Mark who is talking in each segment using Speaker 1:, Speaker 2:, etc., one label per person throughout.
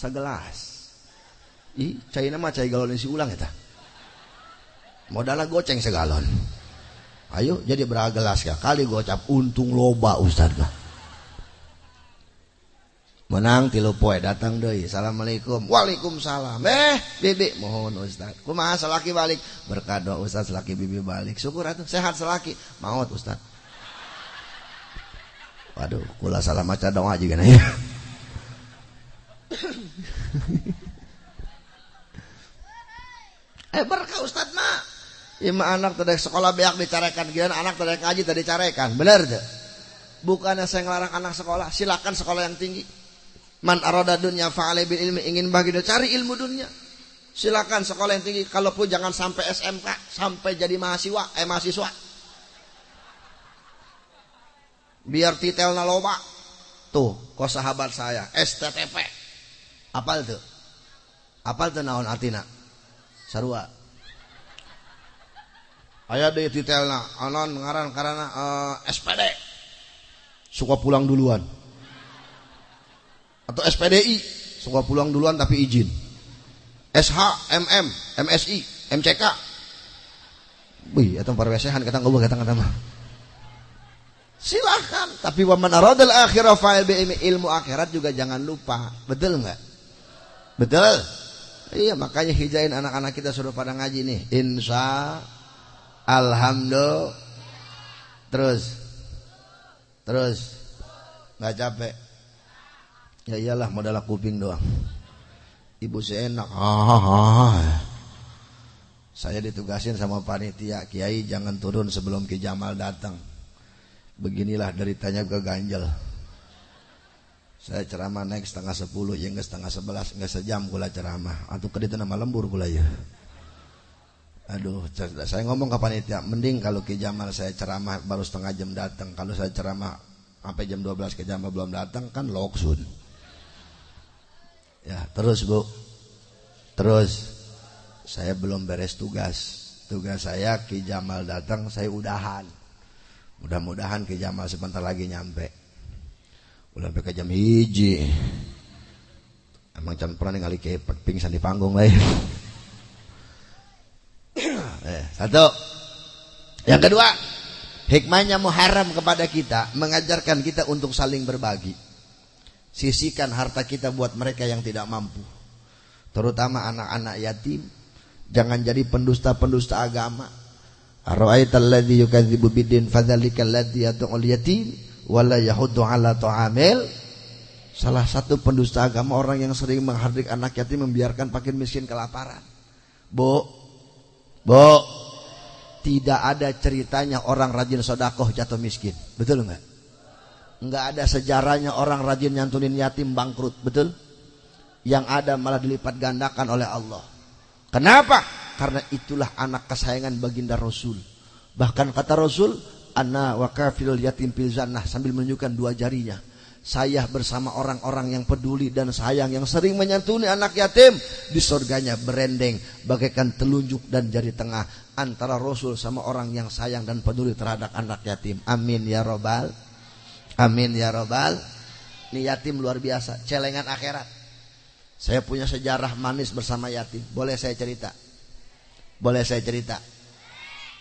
Speaker 1: segelas ih cai nama cai galon isi ulang ya modalnya goceng segalon. Ayo jadi berapa gelas ya kali gocap untung loba ustad lah menang tilu poe datang deh assalamualaikum. Waalaikumsalam. Eh bibi mohon ustad kumaha selaki balik? Berkado ustad selaki bibi balik. Syukur atuh. Sehat selaki. Maut ustad waduh kula salah maca doa juga nih eh berkah ustad mah Ima anak tadi sekolah beak dicarekan. Gila anak tadi ngaji tadi carekan? Bener deh bukannya saya ngelarang anak sekolah? Silakan sekolah yang tinggi. Man arada dunya fa'alai bil ilmi. Ingin bagi dia cari ilmu dunia. Silakan sekolah yang tinggi. Kalaupun jangan sampai SMK, sampai jadi mahasiswa, eh mahasiswa. Biar titel loba. Tuh, kok sahabat saya. STTP. Apal tuh? Apal tuh naon artina? Sarua. Aya deui titelna anon ngaran karena uh, eh, SPD. Suka pulang duluan atau SPDI suka pulang duluan tapi izin SH, MM, MSI, MCK Wih, itu parwesehan kata gue kata kata mah silahkan tapi waman aradal akhirah fa'il ilmu akhirat juga jangan lupa betul nggak betul? Iya makanya hijain anak-anak kita suruh pada ngaji nih. Insya alhamdulillah. Terus? Terus? Nggak capek? Ya iyalah modal kuping doang. Ibu saya enak. Saya ditugasin sama panitia kiai jangan turun sebelum Ki Jamal datang. Beginilah deritanya ke ganjel saya ceramah naik setengah sepuluh ya enggak setengah sebelas enggak sejam gula ceramah atau kedita nama lembur gula ya aduh saya ngomong ke panitia mending kalau Ki Jamal saya ceramah baru setengah jam datang kalau saya ceramah sampai jam 12 Ki Jamal belum datang kan loksun Ya, terus Bu. Terus saya belum beres tugas. Tugas saya Ki Jamal datang, saya udahan. Mudah-mudahan Ki Jamal sebentar lagi nyampe. Udah sampai jam hiji. Emang jangan pernah ningali kepek pingsan di panggung lain. eh, satu. Yang kedua, hikmahnya Muharram kepada kita mengajarkan kita untuk saling berbagi. Sisihkan harta kita buat mereka yang tidak mampu. Terutama anak-anak yatim. Jangan jadi pendusta-pendusta agama. Ara'aital ladzi yukadzibu bidin fadzalikal ladzi yatim wala yahuddu ala ta'amil. Salah satu pendusta agama orang yang sering menghardik anak yatim membiarkan pakin miskin kelaparan. Bu, bu, tidak ada ceritanya orang rajin sodakoh jatuh miskin. Betul enggak? nggak ada sejarahnya orang rajin nyantunin yatim bangkrut betul yang ada malah dilipat gandakan oleh Allah kenapa karena itulah anak kesayangan baginda Rasul bahkan kata Rasul anna wa kafilul yatim fil jannah sambil menunjukkan dua jarinya saya bersama orang-orang yang peduli dan sayang yang sering menyantuni anak yatim di surganya berendeng bagaikan telunjuk dan jari tengah antara Rasul sama orang yang sayang dan peduli terhadap anak yatim amin ya robbal Amin ya robbal. Ini yatim luar biasa, celengan akhirat. Saya punya sejarah manis bersama yatim. Boleh saya cerita? Boleh saya cerita?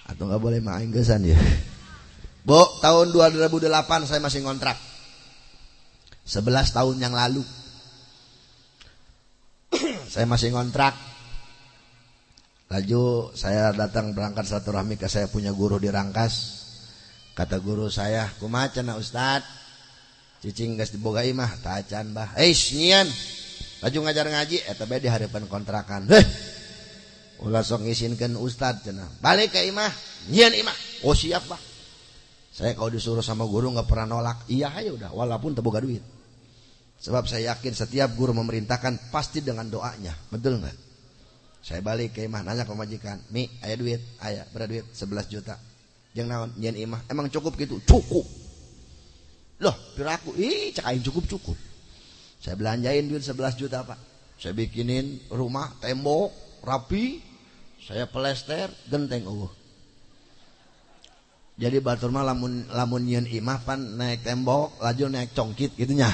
Speaker 1: Atau nggak boleh main gesan ya? Bu, tahun 2008 saya masih ngontrak. 11 tahun yang lalu. saya masih ngontrak. Laju saya datang berangkat satu rahmi ke saya punya guru di Rangkas. Kata guru saya kumaha na ustad? Cicing gas diboga imah tacan bah. Eh nyian. Laju ngajar ngaji eta bae di harapan kontrakan. Heh. Ulah sok ngisinkeun ustad cenah. Balik ke imah. Nyian imah. Oh siap bah saya kalau disuruh sama guru nggak pernah nolak. Iya aja udah walaupun teboga duit. Sebab saya yakin setiap guru memerintahkan pasti dengan doanya. Betul nggak? Saya balik ke imah nanya ke majikan mi ayah duit? Ayah berapa duit? 11 juta. Yang naon? Nyen imah. Emang cukup gitu? Cukup. Loh piraku? Ih cakain cukup cukup. Saya belanjain duit 11 juta pak. Saya bikinin rumah tembok rapi. Saya plester genteng uh jadi batur mah lamun lamun nyen imah pan naik tembok laju naik congkit gitunya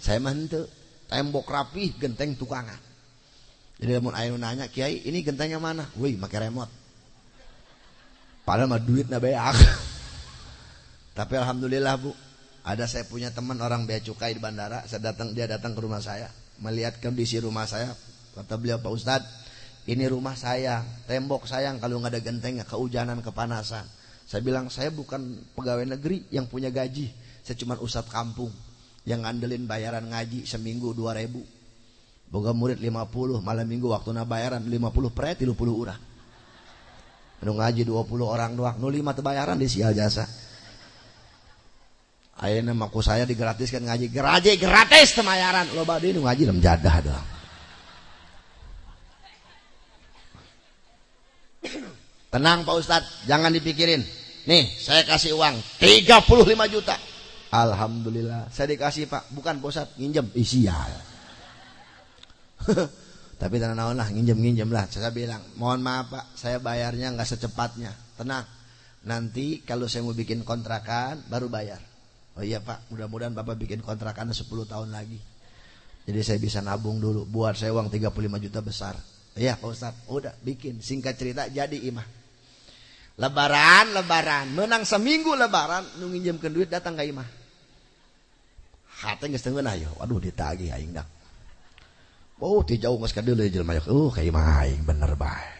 Speaker 1: saya mantu tembok rapi genteng tukangan. Jadi mau ayo nanya kiai ini gentengnya mana? Wih pakai remote. Padahal mah duit beak. Tapi alhamdulillah bu. Ada saya punya teman orang bea cukai di bandara saya datang dia datang ke rumah saya melihat kondisi rumah saya. Kata beliau Pak Ustadz ini rumah saya tembok sayang kalau nggak ada gentengnya kehujanan kepanasan saya bilang saya bukan pegawai negeri yang punya gaji. Saya cuma ustadz kampung yang ngandelin bayaran ngaji seminggu dua ribu. Boga murid 50 malam minggu waktu bayaran 50 pre 30 urang nu ngaji 20 orang doang nu lima bayaran di sial jasa ayeuna maku saya digratiskan ngaji. Geraje gratis temayaran lo badi nu ngaji lem jadah doang. Tenang Pak Ustadz jangan dipikirin nih saya kasih uang. 35 juta. Alhamdulillah. Saya dikasih pak. Bukan posat nginjem. Isial tapi tenang lah nginjem nginjem lah. Saya bilang mohon maaf pak. Saya bayarnya nggak secepatnya. Tenang. Nanti kalau saya mau bikin kontrakan baru bayar. Oh iya pak. Mudah-mudahan bapak bikin kontrakan 10 tahun lagi. Jadi saya bisa nabung dulu. Buat saya uang 35 juta besar. Iya pak ustad udah bikin. Singkat cerita jadi imah lebaran lebaran. Menang seminggu lebaran nginjemkan duit datang ke imah. Hati geus teu ayo. Waduh ditagih aing dak oh ti jauh geus kadeuleu jelema oh ka imah aing bener bae.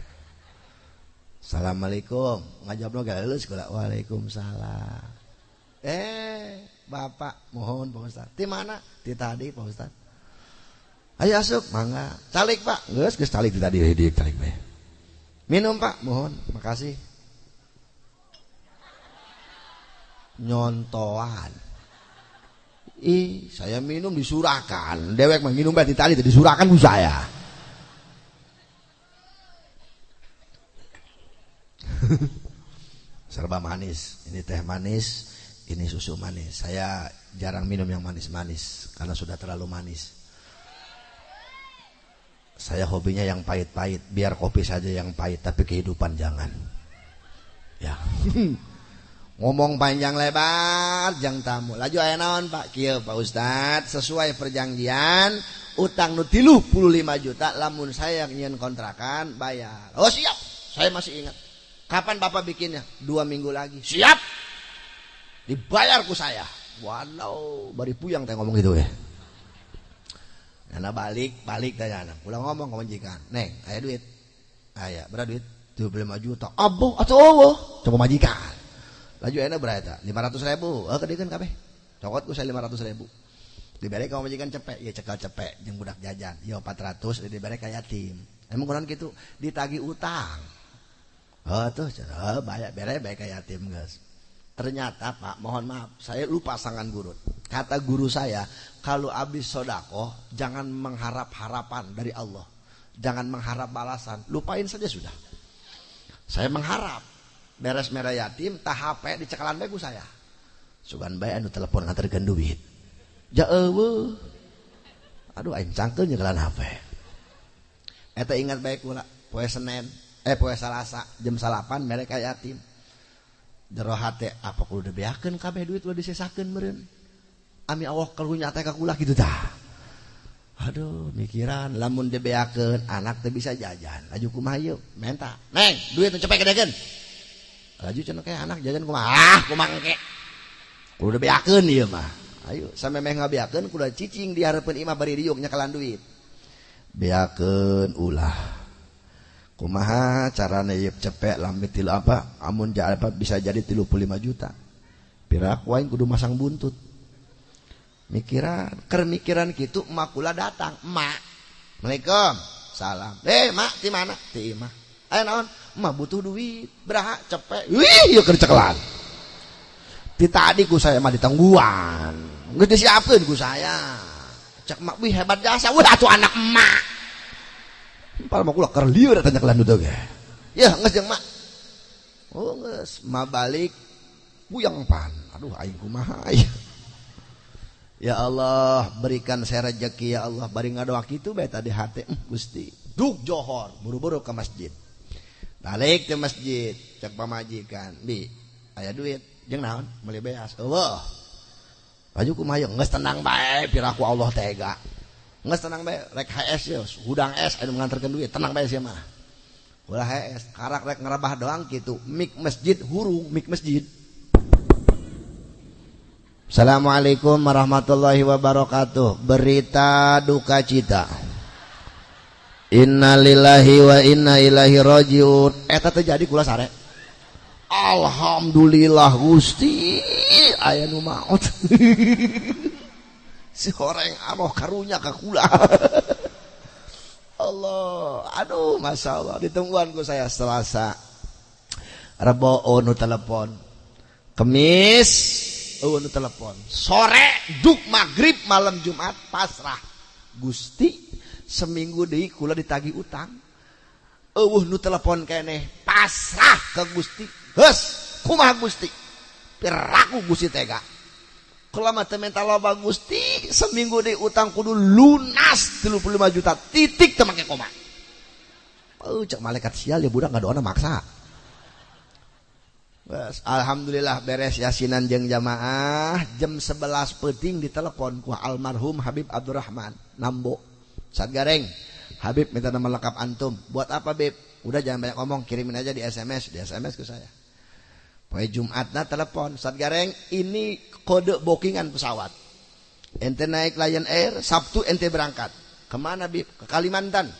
Speaker 1: Assalamualaikum. Ngajabno geus kula Waalaikumsalam. Eh Bapak mohon Pak Ustaz. Di mana? Di tadi Pak Ustaz. Ayo asup mangga. Calik Pak. Geus geus calik di tadi di calik bae. Minum Pak. Mohon makasih nyontoan Ih, saya minum disurahkan. Dewek mah minum berarti tadi disurahkan bu saya. Serba manis. Ini teh manis, ini susu manis. Saya jarang minum yang manis-manis karena sudah terlalu manis. Saya hobinya yang pahit-pahit, biar kopi saja yang pahit, tapi kehidupan jangan. Ya. ngomong panjang lebar jang tamu. Laju aya naon Pak? Kieu Pak Ustad sesuai perjanjian utang nu 35 juta lamun saya ingin kontrakan bayar. Oh siap. Saya masih ingat. Kapan Bapak bikinnya? Dua minggu lagi. Siap. Dibayarku saya. Walau bari puyang teh ngomong gitu ya Nana balik balik tanya anak pulang ngomong ke majikan neng ayah duit. Ayah berapa duit? 25 juta. Abo atau oh coba majikan laju enak berapa lima ratus ribu. Oh kedekan kabeh. Cokot ku saya lima ratus ribu. Diberi kamu majikan cepek. Ya cekal cepek. Jeng budak jajan. Ya empat ratus. Diberi kayak yatim. Emang kurang gitu? Ditagi utang. Oh tuh oh, banyak bere baik kayak yatim guys. Ternyata pak mohon maaf. Saya lupa sangan guru. Kata guru saya kalau habis sodako jangan mengharap harapan dari Allah. Jangan mengharap balasan. Lupain saja sudah. Saya mengharap beres merah yatim tah HP di cekalan bae saya. Sugan bae anu telepon nganterkeun duit ja eueuh. Aduh aing cangkeun nyekalan HP eta ingat bae kula poe Senin eh poe Salasa jam salapan mereka yatim. Jero hate apa kudu dibeakeun kabeh duit udah disesakeun meureun? Ami Allah kalunya teh ka kula gitu tah. Aduh mikiran lamun dibeakeun anak teh bisa jajan. Laju kumaha yeuh menta. Neng duit cepet gedekeun laju cenah kayak anak jajan kumaha? Ah kumangke udah beakeun ieu mah. Ayo sampai meh ngabeakeun kudu cicing di hareupeun imah bari riuk nyakalan duit. Beakeun ulah. Kumaha carana ieu cepek lambe tilu apa? Amun apa bisa jadi 35 juta. Piraku aing kudu masang buntut. Mikiran ker mikiran gitu emak kula datang. Emak Assalamualaikum. Salam eh mak di mana? Di imah aya naon mah butuh duit berhak cepet. Wih, tadiku saya mah ditangguan. Nggak disiapkanku saya. Cek mak wih hebat jasa. Wih atuh anak emak. Pal mau ulah kerliu udah tanya kelan udah ya nges jeng mak oh nges ma balik buyang pan. Aduh aing kumaha ya Allah berikan saya rezeki ya Allah. Bari ngadoa kitu bae tadi hati eh, Gusti. Duk Johor buru-buru ke masjid. Balik ke masjid. Cek pamajikan. Bi ayah duit. Jeng naon? Beli beas. Allah. Baju ku mayong nges tenang baik piraku Allah tega. Nggak tenang bae rek HS ya. Hudang es anu mengantarkan duit. Tenang bae sih mah. Ulah HS karak rek ngerabah doang gitu mik masjid hurung mik masjid. Assalamualaikum warahmatullahi wabarakatuh. Berita duka cita Innalillahi wa inna ilahi rajiun. Eta terjadi kula sare. Alhamdulillah Gusti. Aya nu maot Si horeng amoh karunya ka kula. Allah. Aduh Masya Allah. Ditungguan ku saya Selasa. Rebo nu telepon. Kemis. Oh nu telepon. Sore duk maghrib malam Jumat pasrah. Gusti seminggu deh kula ditagi utang. Eueuh nu telepon kene pasrah ke Gusti. Geus kumaha Gusti? Piraku Gusti tega. Kalau mah minta loba Gusti seminggu deh utang kudu lunas 35 juta titik teu make koma. Oh, cek malaikat sial ya budak nggak doa maksa. Alhamdulillah beres yasinan jeng jamaah. Jam 11 peting ditelepon ku almarhum Habib Abdurrahman Nambo saat gareng Habib minta nama lengkap antum. Buat apa Beb udah jangan banyak ngomong. Kirimin aja di SMS di SMS ke saya. Poe Jumat nah telepon. Saat gareng ini kode bookingan pesawat. Ente naik Lion Air Sabtu ente berangkat. Ke mana Bib? Ke Kalimantan.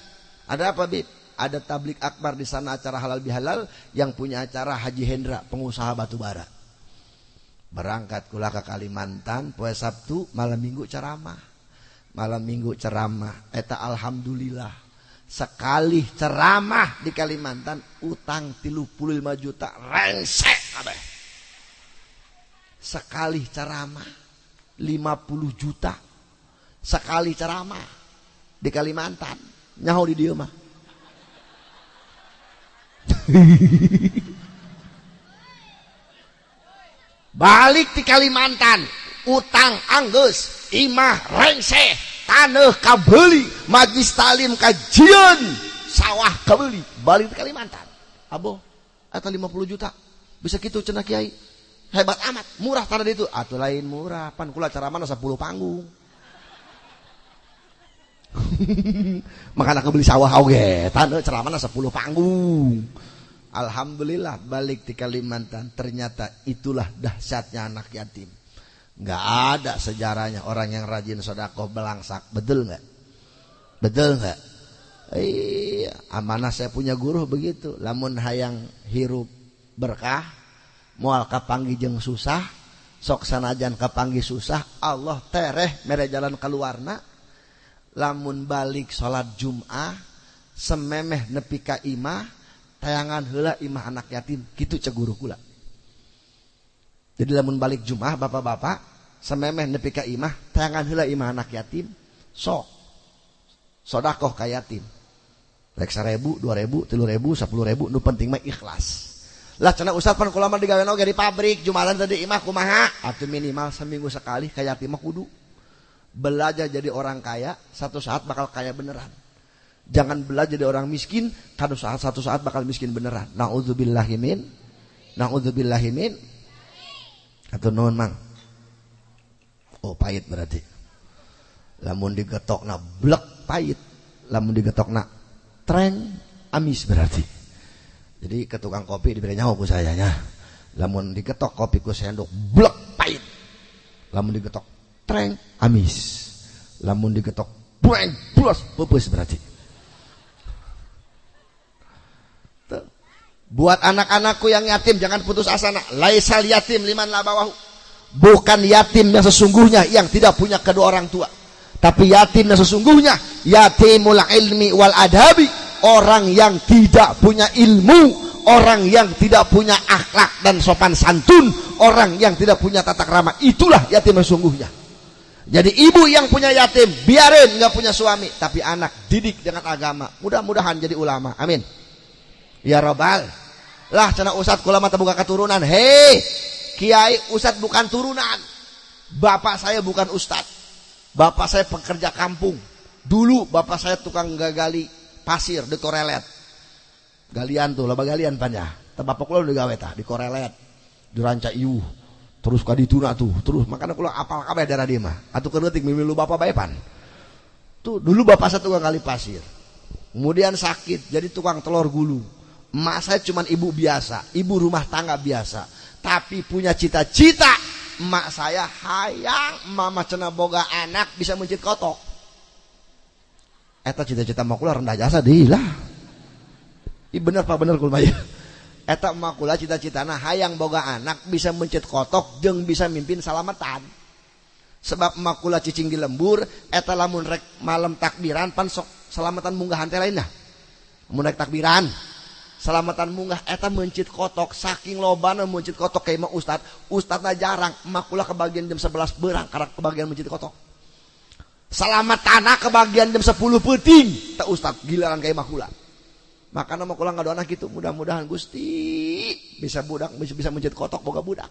Speaker 1: Ada apa Bib? Ada tablik akbar di sana acara halal bihalal yang punya acara Haji Hendra pengusaha batu bara. Berangkat kula ke Kalimantan poe Sabtu malam minggu ceramah malam minggu ceramah. Eta alhamdulillah. Sekali ceramah di Kalimantan utang tilu puluh lima juta. Rengsek kabeh. Sekali ceramah lima puluh juta. Sekali ceramah di Kalimantan. Nyaho di dia mah. Balik di Kalimantan utang Anggus Imah rengse tanah kabeli majlis talim kajian sawah kabeli balik Kalimantan. Abo atau 50 juta. Bisa gitu cenah kiai. Hebat amat murah tanah itu. Atau lain murah pan kula cara mana 10 panggung. Makanya aku beli sawah oge tanah ceramah 10 panggung. Alhamdulillah balik di Kalimantan ternyata itulah dahsyatnya anak yatim nggak ada sejarahnya orang yang rajin sodakoh belangsak. Betul nggak? Betul nggak? Iya amanah saya punya guru begitu. Lamun hayang hirup berkah mual kapanggi jeng susah sok sanajan kapanggi susah Allah tereh mere jalan keluarna. Lamun balik sholat Jum'ah sememeh nepi ka imah tayangan hela imah anak yatim. Gitu ceguru kula jadi lamun balik Jum'ah bapak-bapak sememeh nepi ka imah tayangan hela imah anak yatim sok. Sodakoh ka yatim. Rek seribu, dua ribu, tilu ribu, sepuluh ribu, nu penting mah ikhlas. Lah cina ustad pan kulama digawe oge di pabrik, jumalan tadi imah kumaha? Atuh minimal seminggu sekali kayak yatim mah kudu. Belajar jadi orang kaya satu saat bakal kaya beneran. Jangan belajar jadi orang miskin satu saat satu saat bakal miskin beneran. Naudzubillahimin naudzubillahimin atau non mang. Oh pahit berarti. Lamun digetok na blek pahit. Lamun digetok na tren amis berarti. Jadi ke tukang kopi diberi nyawa ku sayanya. Lamun digetok kopi ku sendok blek pahit. Lamun digetok treng amis. Lamun digetok bueng plus pupus berarti buat anak-anakku yang yatim jangan putus asa nak laisal yatim liman labawahu bukan yatim yang sesungguhnya yang tidak punya kedua orang tua tapi yatim yang sesungguhnya yatimul ilmi wal adabi orang yang tidak punya ilmu orang yang tidak punya akhlak dan sopan santun orang yang tidak punya tata krama itulah yatim yang sesungguhnya jadi ibu yang punya yatim, biarin nggak punya suami, tapi anak didik dengan agama. Mudah-mudahan jadi ulama. Amin. Ya robbal. Lah cina usat kulama terbuka keturunan. Hei, kiai usat bukan turunan. Bapak saya bukan ustad. Bapak saya pekerja kampung. Dulu bapak saya tukang gagali pasir di korelet. Galian tuh, laba galian panjang. Bapak kulo di gawe tah di korelet. Di ranca iuh terus kadi tuna tuh terus makanya kalau apal kabeh darah dia mah atau kenetik mimilu bapak baepan Tuh dulu bapak saya tukang kali pasir. Kemudian sakit jadi tukang telur gulung. Emak saya cuma ibu biasa, ibu rumah tangga biasa. Tapi punya cita-cita. Emak saya hayang mama cena boga anak bisa mencit kotok. Eta cita-cita mau kula rendah jasa dilah. Iya bener pak bener kulmaya. Eta emak kula cita-citana hayang boga anak bisa mencit kotok jeng bisa mimpin salamatan. Sebab emak kula cicing di lembur, eta lamun rek malam takbiran pan sok selamatan munggah teh lainnya. Rek takbiran, selamatan munggah eta mencit kotok saking lobana mencit kotok kayak mah ustad. Ustad jarang jarang makulah kebagian jam 11 berang karena kebagian mencit kotok. Selamat tanah kebagian jam 10 peting tak ustad gilaan kayak makulah maka nama kulang nggak anak gitu mudah-mudahan gusti bisa budak bisa bisa mencit kotok boga budak.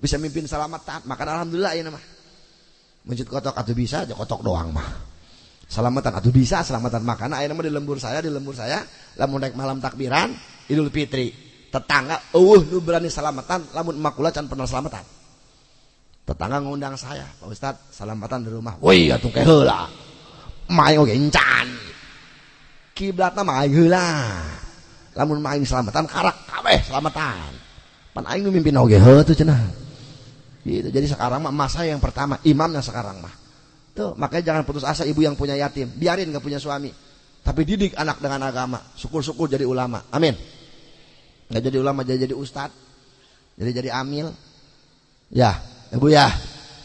Speaker 1: Bisa mimpin selamatan maka alhamdulillah ya nama mencit kotok atau bisa aja kotok doang mah. Selamatan atau bisa selamatan makan. Ayo nama di lembur saya di lembur saya. Lamun naik malam takbiran Idul Fitri. Tetangga, uh nu berani selamatan. Lamun emakula can pernah selamatan. Tetangga ngundang saya, Pak Ustad, salamatan di rumah. Woi, atuh ke heula. Main oge encan. Kiblatna mah heula. Lamun main selamatan karak kabeh selamatan. Pan aing mimpin oge heuh tuh cenah. Gitu. Jadi sekarang mah masa yang pertama, imamnya sekarang mah. Tuh, makanya jangan putus asa ibu yang punya yatim. Biarin gak punya suami. Tapi didik anak dengan agama. Syukur-syukur jadi ulama. Amin. Gak jadi ulama, jadi jadi ustad. Jadi jadi amil. Ya, Ibu ya,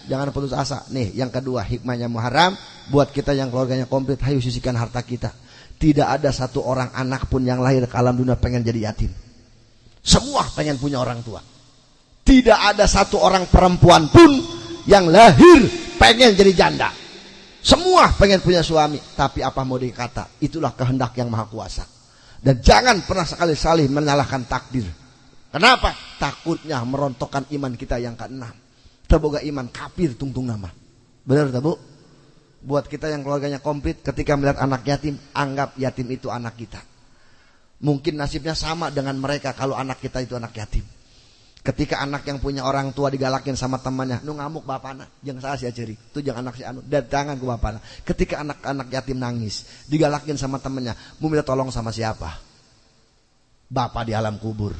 Speaker 1: jangan putus asa. Nih, yang kedua hikmahnya Muharram buat kita yang keluarganya komplit, hayu sisihkan harta kita. Tidak ada satu orang anak pun yang lahir ke alam dunia pengen jadi yatim. Semua pengen punya orang tua. Tidak ada satu orang perempuan pun yang lahir pengen jadi janda. Semua pengen punya suami, tapi apa mau dikata? Itulah kehendak yang maha kuasa. Dan jangan pernah sekali-sekali menyalahkan takdir. Kenapa? Takutnya merontokkan iman kita yang keenam terboga iman kafir tungtung nama benar tak bu buat kita yang keluarganya komplit ketika melihat anak yatim anggap yatim itu anak kita mungkin nasibnya sama dengan mereka kalau anak kita itu anak yatim ketika anak yang punya orang tua digalakin sama temannya nu ngamuk bapana jangan salah si aceri itu jangan anak si anu datangan ke bapana ketika anak-anak yatim nangis digalakin sama temannya mau minta tolong sama siapa bapak di alam kubur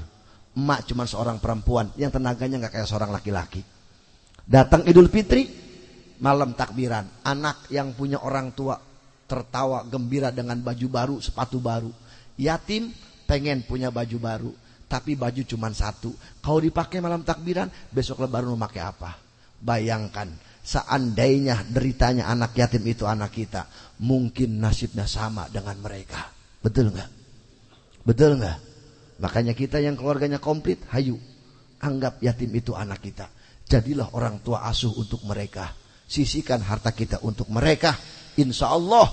Speaker 1: emak cuma seorang perempuan yang tenaganya nggak kayak seorang laki-laki Datang Idul Fitri, malam takbiran. Anak yang punya orang tua tertawa gembira dengan baju baru, sepatu baru. Yatim pengen punya baju baru, tapi baju cuma satu. Kalau dipakai malam takbiran, besok lebaran mau pakai apa? Bayangkan, seandainya deritanya anak yatim itu anak kita, mungkin nasibnya sama dengan mereka. Betul nggak? Betul nggak? Makanya kita yang keluarganya komplit, hayu anggap yatim itu anak kita. Jadilah orang tua asuh untuk mereka. Sisihkan harta kita untuk mereka. Insya Allah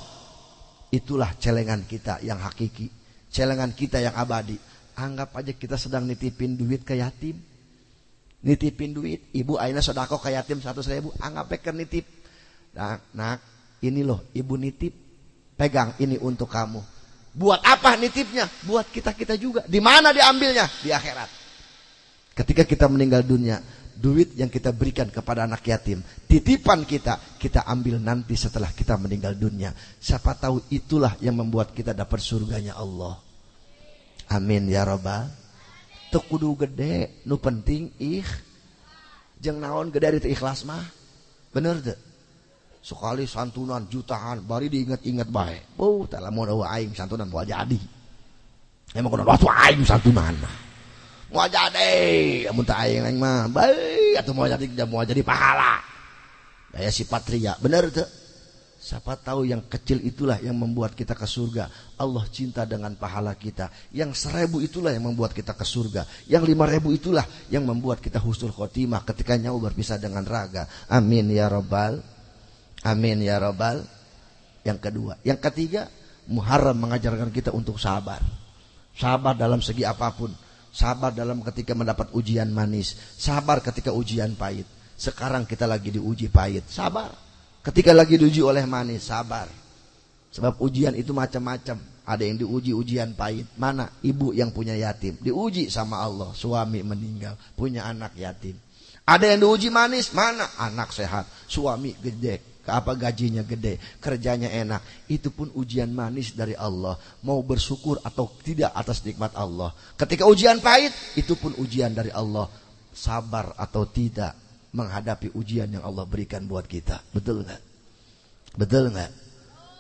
Speaker 1: itulah celengan kita yang hakiki. Celengan kita yang abadi. Anggap aja kita sedang nitipin duit ke yatim. Nitipin duit. Ibu Aina sodako ke yatim satu ribu. Anggap peker nitip. Nak, nak, ini loh ibu nitip. Pegang ini untuk kamu. Buat apa nitipnya? Buat kita-kita juga. Di mana diambilnya? Di akhirat. Ketika kita meninggal dunia, duit yang kita berikan kepada anak yatim, titipan kita, kita ambil nanti setelah kita meninggal dunia. Siapa tahu itulah yang membuat kita dapat surganya Allah. Amin ya robbal. Tekudu gede, nu penting ih. Jeng naon gede itu ikhlas mah. Bener deh. Sekali santunan jutaan, bari diingat-ingat baik. Oh, tak lama aing santunan mau jadi. Emang kudu waktu aing santunan mah mau jadi amun tak aing aing mah baik atau mau jadi mau jadi pahala daya si patria benar tuh siapa tahu yang kecil itulah yang membuat kita ke surga. Allah cinta dengan pahala kita. Yang seribu itulah yang membuat kita ke surga. Yang lima ribu itulah yang membuat kita husnul khotimah ketika nyawa berpisah dengan raga. Amin ya robbal amin ya robbal yang kedua. Yang ketiga Muharram mengajarkan kita untuk sabar. Sabar dalam segi apa pun. Sabar dalam ketika mendapat ujian manis. Sabar ketika ujian pahit. Sekarang kita lagi diuji pahit. Sabar. Ketika lagi diuji oleh manis. Sabar. Sebab ujian itu macam-macam. Ada yang diuji ujian pahit. Mana? Ibu yang punya yatim. Diuji sama Allah. Suami meninggal. Punya anak yatim. Ada yang diuji manis. Mana? Anak sehat. Suami gede. apa gajinya gede, kerjanya enak, itu pun ujian manis dari Allah. Mau bersyukur atau tidak atas nikmat Allah. Ketika ujian pahit, itu pun ujian dari Allah. Sabar atau tidak menghadapi ujian yang Allah berikan buat kita. Betul nggak? Betul nggak?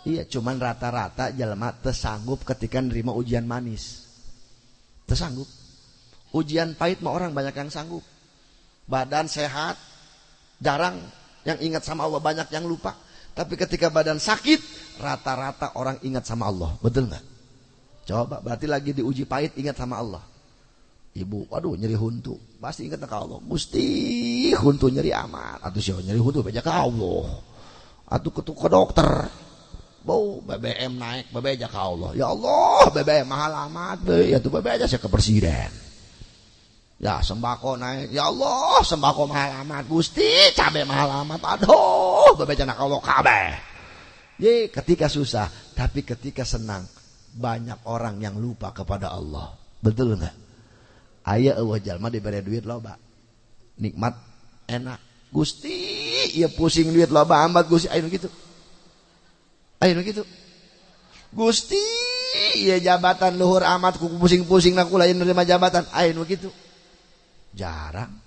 Speaker 1: Iya, cuman rata-rata jelema tersanggup ketika nerima ujian manis. Tersanggup. Ujian pahit mah orang banyak yang sanggup. Badan sehat, jarang yang ingat sama Allah, banyak yang lupa. Tapi ketika badan sakit, rata-rata orang ingat sama Allah. Betul nggak? Coba, berarti lagi diuji pahit ingat sama Allah. Ibu, waduh nyeri huntu. Pasti ingat ke Allah. Mesti huntu nyeri amat. Atau siapa nyeri huntu, baca ke Allah. Atau ketuk ke dokter. Bau BBM naik, BBM aja ke Allah. Ya Allah, BBM mahal amat. Be. Ya tuh BBM aja saya ke presiden. Ya sembako naik. Ya Allah sembako mahal amat. Gusti cabai mahal amat. Aduh bebeja nak Allah kabeh. Ye ketika susah. Tapi ketika senang. Banyak orang yang lupa kepada Allah. Betul enggak? aya eueuh jalma dibere duit loba. Nikmat enak. Gusti ya pusing duit loba amat Gusti. Ayo gitu ayo gitu Gusti ya jabatan luhur amat ku pusing-pusing aku lain nerima jabatan. Ayo gitu jarang.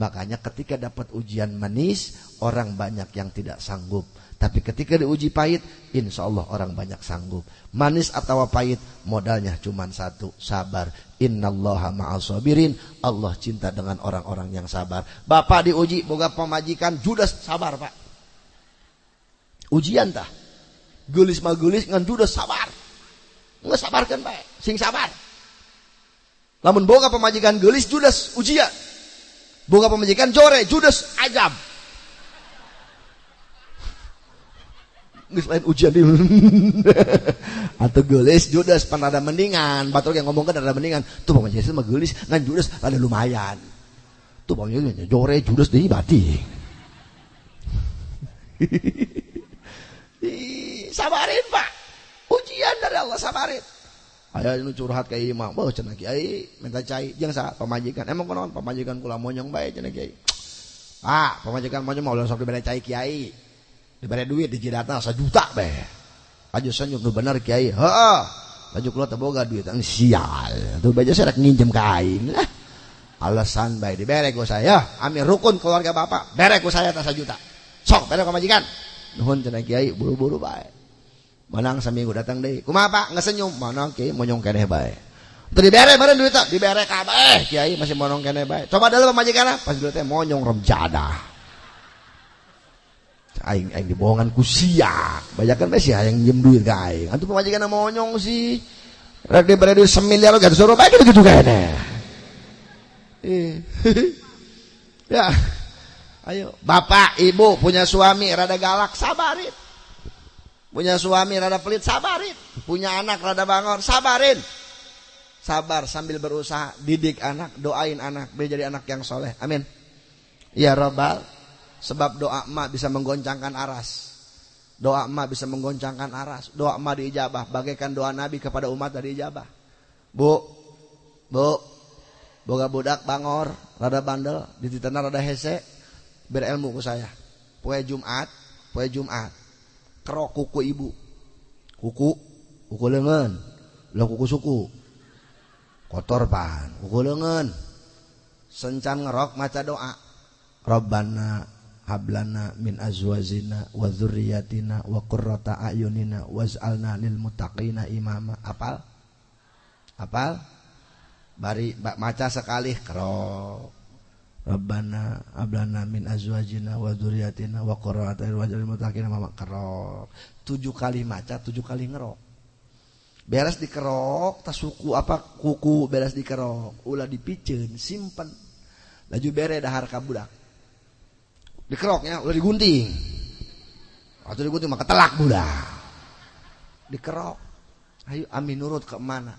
Speaker 1: Makanya ketika dapat ujian manis, orang banyak yang tidak sanggup. Tapi ketika diuji pahit, insya Allah orang banyak sanggup. Manis atau pahit, modalnya cuma satu, sabar. Innallaha ma'al sabirin. Allah cinta dengan orang-orang yang sabar. Bapak diuji, boga pemajikan, Judas sabar pak. Ujian tah. Gulis mah gulis, ngan Judas sabar. Nggak sabarkan pak, sing sabar. Lamun boga pemajikan gelis Judas ujian. Boga pemajikan jore Judas ajab. Geus lain ujian di atau gelis Judas pan ada mendingan. Batur yang ngomong kan ada mendingan. Tuh pemajikan mah gelis ngan Judas ada lumayan. Tuh pemajikan jore Judas deui bati sabarin pak. Ujian dari Allah sabarin Ayah ini curhat kayak imam, bawa cina kiai minta cai, jangan sa pemajikan. Emang konon pemajikan kula monyong baik cina kiai. Ah, pemajikan monyong mau langsung diberi cai kiai, diberi duit di jidatna juta be. Aja senyum nu bener kiai, heeh. Laju kula teboga duit, ini sial. Tuh baca saya nginjem kain. Lah. Alasan baik diberi ku saya, amin rukun keluarga bapak, beri ku saya tak juta. Sok, beri pemajikan. Nuhun cina kiai, buru-buru baik. Manang seminggu datang deh. Kumaha Pak? Senyum. Manang kiai monyong kene bae. Tadi dibere bareng duit tak? Dibere kabeh. Kiai masih monong kene bae. Coba dulu pemajikan pas duitnya monyong remjada. Aing aing dibohongan ku sia. Bajakan bae sih yang njem duit ka aing. Antu pemajikan monyong sih. Rek dibere duit semiliar gak suruh bae gitu gitu kene. Eh. ya. Ayo, bapak, ibu punya suami rada galak, sabarin. Punya suami rada pelit, sabarin. Punya anak rada bangor, sabarin. Sabar sambil berusaha didik anak, doain anak biar jadi anak yang soleh. Amin. Ya Rabbal, sebab doa emak bisa menggoncangkan aras. Doa emak bisa menggoncangkan aras. Doa emak diijabah, bagaikan doa Nabi kepada umat dari ijabah. Bu, bu, boga budak bangor, rada bandel, dititana rada hese, berilmu ku saya. Poe Jumat, poe Jumat kerok kuku ibu. Kuku? Kuku lengan. Lo kuku suku? Kotor pan. Kuku lengan. Sencan ngerok maca doa. Rabbana hablana min azwazina wa dzurriyyatina wa qurrata ayunina waj'alna lil muttaqina imama. Apal? Apal? Bari maca sekali. Kerok Rabbana ablana min azwajina wa dzurriyyatina wa qurrata a'yun waj'alna muttaqina. Tujuh kali maca, tujuh kali ngerok. Beres dikerok, tas suku apa kuku beres dikerok, ulah dipiceun, simpen. Laju bere dahar ka budak. Dikeroknya ulah digunting. Atau digunting maka telak budak. Dikerok. Ayo amin nurut ke mana?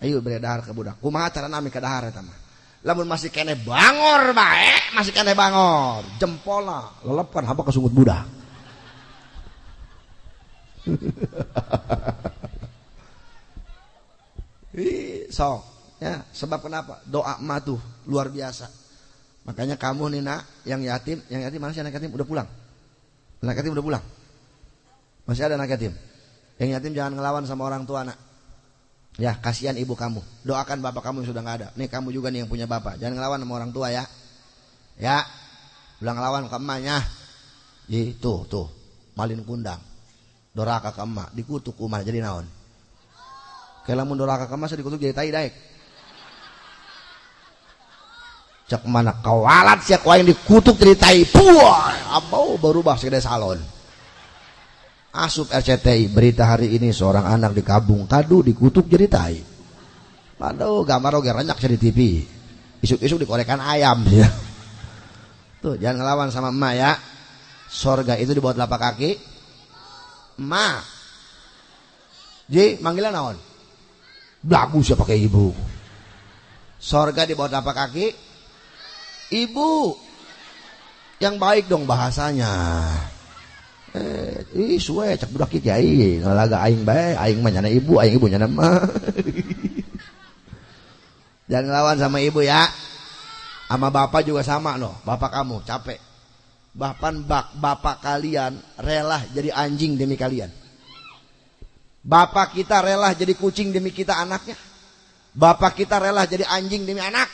Speaker 1: Ayo bere dahar ka budak. Kumaha carana ami ka dahar eta mah? Lamun masih kene bangor bae masih kene bangor. Jempolna lelepan haba kesungut budak so ya sebab kenapa? Doa emak tuh luar biasa. Makanya kamu nih nak yang yatim yang yatim mana sih anak yatim? Udah pulang? Anak yatim udah pulang. Masih ada anak yatim. Yang yatim jangan ngelawan sama orang tua anak. Ya, kasihan ibu kamu. Doakan bapak kamu yang sudah nggak ada. Nih kamu juga nih yang punya bapak. Jangan ngelawan sama orang tua ya. Ya. Bilang ngelawan ke emaknya. Itu tuh. Malin kundang. Doraka ke emak. Dikutuk umah jadi naon. Kalau mun doraka ke emak dikutuk jadi tai daek. Cek mana kawalat siak yang dikutuk jadi tai. Puah. Abau berubah segede salon. Asup RCTI berita hari ini seorang anak di Kabung Kadu dikutuk jadi tai. Aduh gambar oke renyak di TV. Isuk-isuk dikorekan ayam ya. Tuh jangan ngelawan sama emak ya. Sorga itu di bawah telapak kaki. Emak. Ji manggilan naon? Bagus ya pakai ibu. Sorga di bawah telapak kaki. Ibu. Yang baik dong bahasanya eh ih suwe cek budak kiai. Ngalaga aing bae aing mah nyana ibu aing ibu nyana mah jangan lawan sama ibu ya. Sama bapak juga sama loh bapak kamu capek. Bahkan bak bapak kalian rela jadi anjing demi kalian. Bapak kita rela jadi kucing demi kita anaknya. Bapak kita rela jadi anjing demi anak